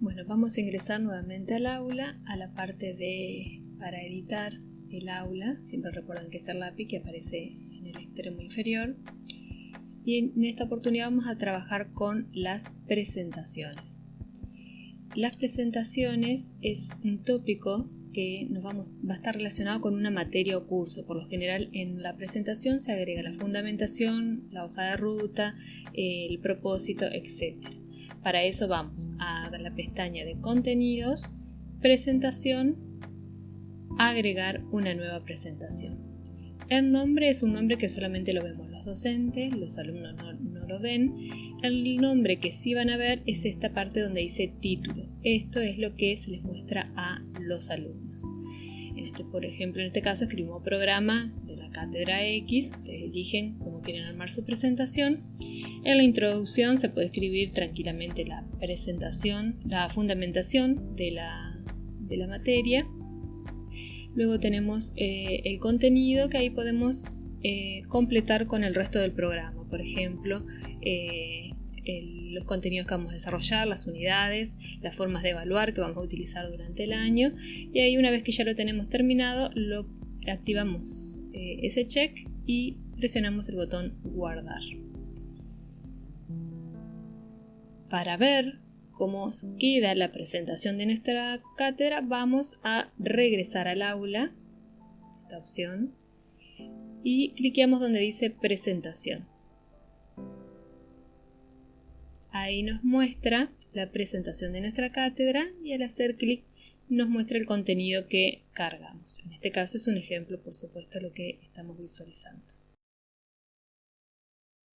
Bueno, vamos a ingresar nuevamente al aula, a la parte de para editar el aula. Siempre recuerdan que es el lápiz que aparece en el extremo inferior. Y en esta oportunidad vamos a trabajar con las presentaciones. Las presentaciones es un tópico que nos vamos, va a estar relacionado con una materia o curso. Por lo general en la presentación se agrega la fundamentación, la hoja de ruta, el propósito, etc. Para eso vamos a la pestaña de contenidos, presentación, agregar una nueva presentación. El nombre es un nombre que solamente lo vemos los docentes, los alumnos no, lo ven. El nombre que sí van a ver es esta parte donde dice título. Esto es lo que se les muestra a los alumnos. En este, por ejemplo, en este caso escribimos programa de la cátedra X. Ustedes eligen cómo quieren armar su presentación. En la introducción se puede escribir tranquilamente la presentación, la fundamentación de la, de la materia Luego tenemos eh, el contenido que ahí podemos eh, completar con el resto del programa. Por ejemplo, eh, los contenidos que vamos a desarrollar, las unidades, las formas de evaluar que vamos a utilizar durante el año. Y ahí una vez que ya lo tenemos terminado, lo activamos ese check y presionamos el botón guardar. Para ver cómo queda la presentación de nuestra cátedra, vamos a regresar al aula, esta opción, y cliqueamos donde dice presentación. Ahí nos muestra la presentación de nuestra cátedra y al hacer clic nos muestra el contenido que cargamos. En este caso es un ejemplo, por supuesto, lo que estamos visualizando.